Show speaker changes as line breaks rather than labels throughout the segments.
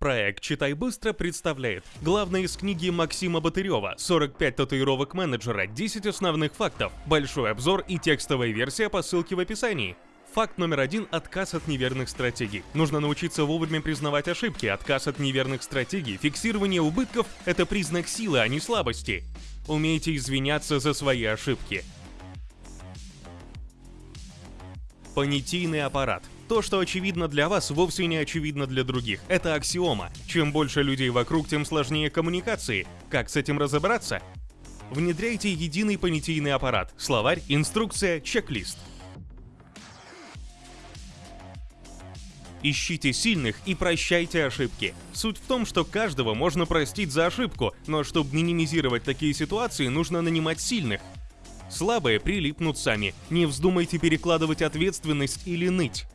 Проект «Читай быстро» представляет главное из книги Максима Батырева «45 татуировок менеджера. 10 основных фактов». Большой обзор и текстовая версия по ссылке в описании. Факт номер один – отказ от неверных стратегий. Нужно научиться вовремя признавать ошибки. Отказ от неверных стратегий, фиксирование убытков – это признак силы, а не слабости. Умейте извиняться за свои ошибки. Понятийный аппарат. То, что очевидно для вас, вовсе не очевидно для других. Это аксиома. Чем больше людей вокруг, тем сложнее коммуникации. Как с этим разобраться? Внедряйте единый понятийный аппарат. Словарь, инструкция, чек-лист. Ищите сильных и прощайте ошибки. Суть в том, что каждого можно простить за ошибку, но чтобы минимизировать такие ситуации, нужно нанимать сильных. Слабые прилипнут сами. Не вздумайте перекладывать ответственность или ныть.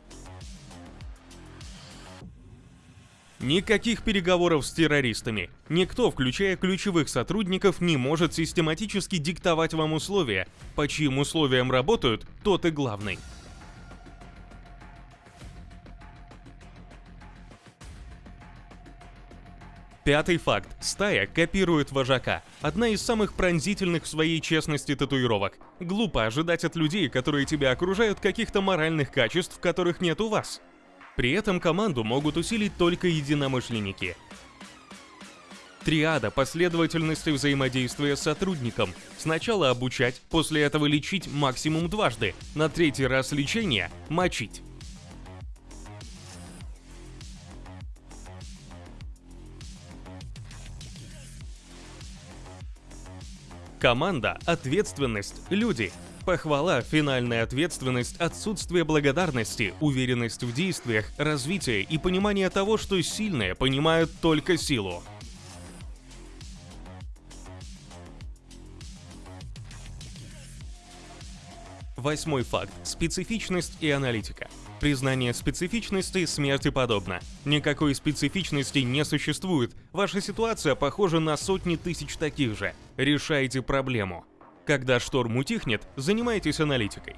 Никаких переговоров с террористами. Никто, включая ключевых сотрудников, не может систематически диктовать вам условия. По чьим условиям работают, тот и главный. Пятый факт. Стая копирует вожака. Одна из самых пронзительных в своей честности татуировок. Глупо ожидать от людей, которые тебя окружают, каких-то моральных качеств, которых нет у вас. При этом команду могут усилить только единомышленники. Триада последовательности взаимодействия с сотрудником. Сначала обучать, после этого лечить максимум дважды, на третий раз лечения – мочить. Команда, ответственность, люди. Похвала, финальная ответственность, отсутствие благодарности, уверенность в действиях, развитие и понимание того, что сильные понимают только силу. Восьмой факт. Специфичность и аналитика. Признание специфичности смерти подобно. Никакой специфичности не существует. Ваша ситуация похожа на сотни тысяч таких же. Решайте проблему. Когда шторм утихнет, занимайтесь аналитикой.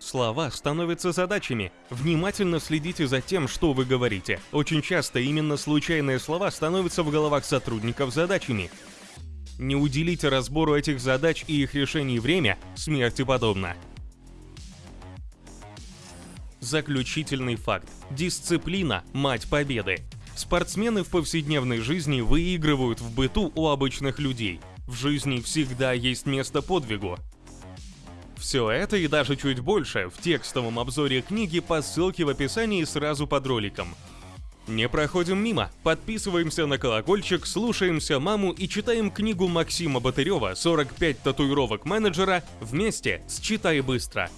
Слова становятся задачами. Внимательно следите за тем, что вы говорите. Очень часто именно случайные слова становятся в головах сотрудников задачами. Не уделите разбору этих задач и их решений время, смерти подобно. Заключительный факт. Дисциплина – мать победы. Спортсмены в повседневной жизни выигрывают в быту у обычных людей. В жизни всегда есть место подвигу. Все это и даже чуть больше в текстовом обзоре книги по ссылке в описании сразу под роликом. Не проходим мимо, подписываемся на колокольчик, слушаемся маму и читаем книгу Максима Батырева «45 татуировок менеджера» вместе с «Читай быстро».